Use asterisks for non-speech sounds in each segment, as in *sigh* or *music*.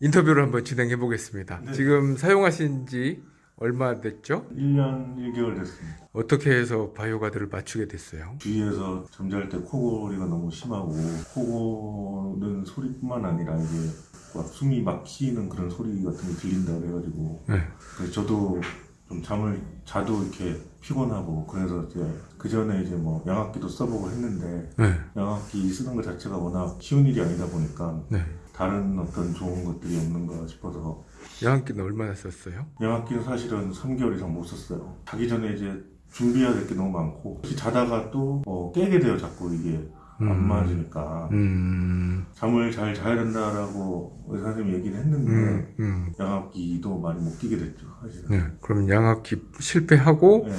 인터뷰를 한번 진행해 보겠습니다. 네. 지금 사용하신 지 얼마 됐죠? 1년 1개월 됐습니다. 어떻게 해서 바이오가드를 맞추게 됐어요? 주위에서 잠잘 때 코골이가 너무 심하고 코고는 소리뿐만 아니라 이게 막 숨이 막히는 그런 소리 같은 게 들린다 그래가지고 네. 그래서 저도 좀 잠을 자도 이렇게 피곤하고 그래서 이제 그 전에 이제 뭐 양압기도 써보고 했는데 네. 양압기 쓰는 것 자체가 워낙 쉬운 일이 아니다 보니까 네. 다른 어떤 좋은 것들이 없는가 싶어서 양압기는 얼마나 썼어요? 양압기는 사실은 3개월 이상 못 썼어요. 자기 전에 이제 준비해야 될 게 너무 많고 자다가 또 어, 깨게 돼요. 자꾸 이게 안 음. 맞으니까 음, 잠을 잘 자야 된다라고 의사 선생님이 얘기를 했는데 음, 음. 양압기도 많이 못 끼게 됐죠. 사실은. 네. 그럼 양압기 실패하고 네.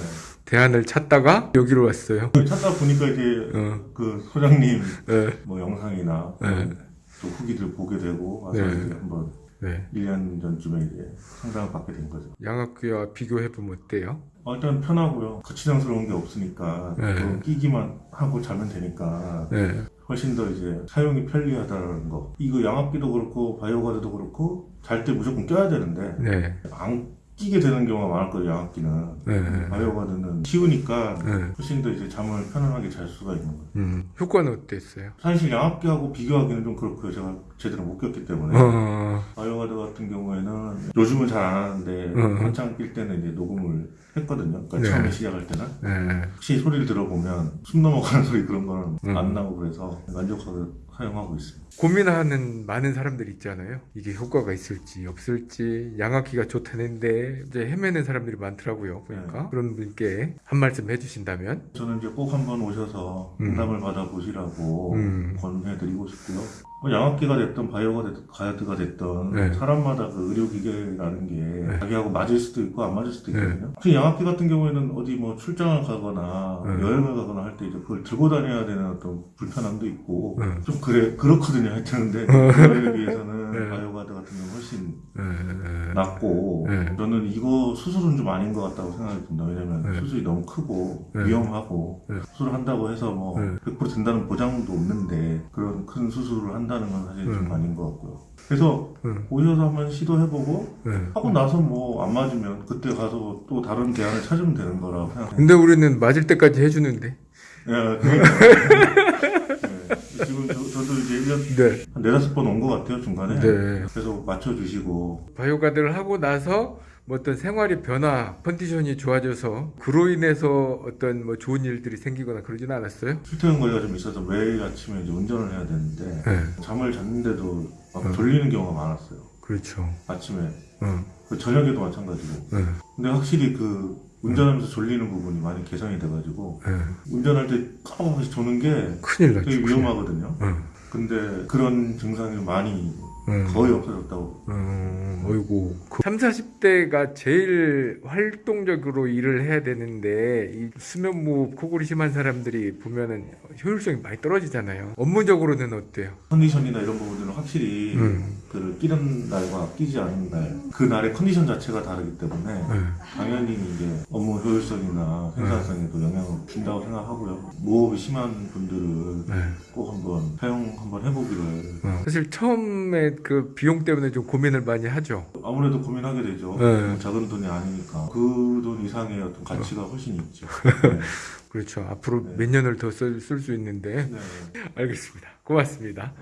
대안을 찾다가 여기로 왔어요. 찾다 보니까 이제 어, 그 소장님 네. 뭐 영상이나 네. 또 후기들 보게 되고 와서 네. 이제 한번 네. 1년 전쯤에 이제 상담을 받게 된 거죠. 양압기와 비교해 보면 어때요? 어, 일단 편하고요. 거치장스러운 게 없으니까 네. 끼기만 하고 자면 되니까 네. 훨씬 더 이제 사용이 편리하다는 거. 이거 양압기도 그렇고 바이오가드도 그렇고 잘 때 무조건 껴야 되는데 네. 안 끼게 되는 경우가 많을 거예요. 양압기는. 네. 바이오가드는 쉬우니까 네. 훨씬 더 이제 잠을 편안하게 잘 수가 있는 거예요. 음, 효과는 어땠어요? 사실 양압기하고 비교하기는 좀 그렇고요. 제가 제대로 못 꼈기 때문에. 어, 바이오가드 같은 경우에는 요즘은 잘 안 하는데 음. 한창 낄 때는 이제 녹음을 했거든요. 그러니까 네. 처음에 시작할 때는. 네. 혹시 소리를 들어보면 숨 넘어가는 *laughs* 소리 그런 거는 음. 안 나고 그래서 만족하게 사용하고 있습니다. 고민하는 많은 사람들이 있잖아요. 이게 효과가 있을지 없을지 양압기가 좋다는데 이제 헤매는 사람들이 많더라고요. 보니까 네. 그런 분께 한 말씀 해주신다면 저는 이제 꼭 한번 오셔서 음. 상담을 받아보시라고 음. 권해드리고 싶고요. 뭐 양압기가 됐든 바이오가 됐든 가야드가 됐든 네. 사람마다 그 의료기계라는 게 자기하고 맞을 수도 있고 안 맞을 수도 네. 있거든요. 특히 양압기 같은 경우에는 어디 뭐 출장을 가거나 네. 여행을 가거나 할 때 이제 그걸 들고 다녀야 되는 어떤 불편함도 있고 네. 좀 그래 그렇거든요. 하여튼 근데 *laughs* 그거에 비해서는 네. 바이오가드 같은 경우는 훨씬 네, 네. 네. 저는 이거 수술은 좀 아닌 것 같다고 생각이 듭니다. 왜냐면 네. 수술이 너무 크고 네. 위험하고 네. 수술을 한다고 해서 뭐 네. 100% 된다는 보장도 없는데 그런 큰 수술을 한 다는 건 사실 좀 네. 아닌 것 같고요. 그래서 네. 오셔서 한번 시도해보고 네. 하고 나서 뭐 안 맞으면 그때 가서 또 다른 대안을 찾으면 되는 생각해요. 근데 우리는 맞을 때까지 해주는데 예, 그러니까. *laughs* 네. 지금 저, 저도 이제 1년 네. 한 네다섯 번 온 것 같아요, 중간에. 네. 그래서 맞춰주시고 바이오가드를 하고 나서 뭐 어떤 생활의 변화, 컨디션이 좋아져서 그로 인해서 어떤 뭐 좋은 일들이 생기거나 그러지는 않았어요? 출퇴근 거리가 좀 있어서 매일 아침에 이제 운전을 해야 되는데 네. 잠을 잤는데도 막 음. 졸리는 경우가 많았어요. 그렇죠. 아침에 어, 그 저녁에도 마찬가지고. 네. 근데 확실히 그 운전하면서 졸리는 부분이 많이 개선이 돼가지고 네. 운전할 때 까먹어서 조는 게 큰일 났죠. 되게. 위험하거든요. 어, 근데 그런 증상이 많이 음. 거의 없어졌다고. 음, 어이구. 3, 40대가 제일 활동적으로 일을 해야 되는데, 이 수면무호흡, 코골이 심한 사람들이 보면은 효율성이 많이 떨어지잖아요. 업무적으로는 어때요? 컨디션이나 이런 부분들은 확실히 음. 그 끼는 날과 끼지 않은 날, 그 날의 컨디션 자체가 다르기 때문에 네. 당연히 이제 업무 효율성이나 생산성에도 영향을 준다고 생각하고요. 무호흡이 심한 분들은 네. 꼭 한번 사용 한번 해보기를 어. 사실 처음에 그 비용 때문에 좀 고민을 많이 하죠. 아무래도 고민하게 되죠. 네. 뭐 작은 돈이 아니니까 그 돈 이상의 어떤 가치가 훨씬 있죠. *laughs* 네. 그렇죠. 앞으로 네. 몇 년을 더 쓸 수 있는데. 네. *laughs* 알겠습니다. 고맙습니다.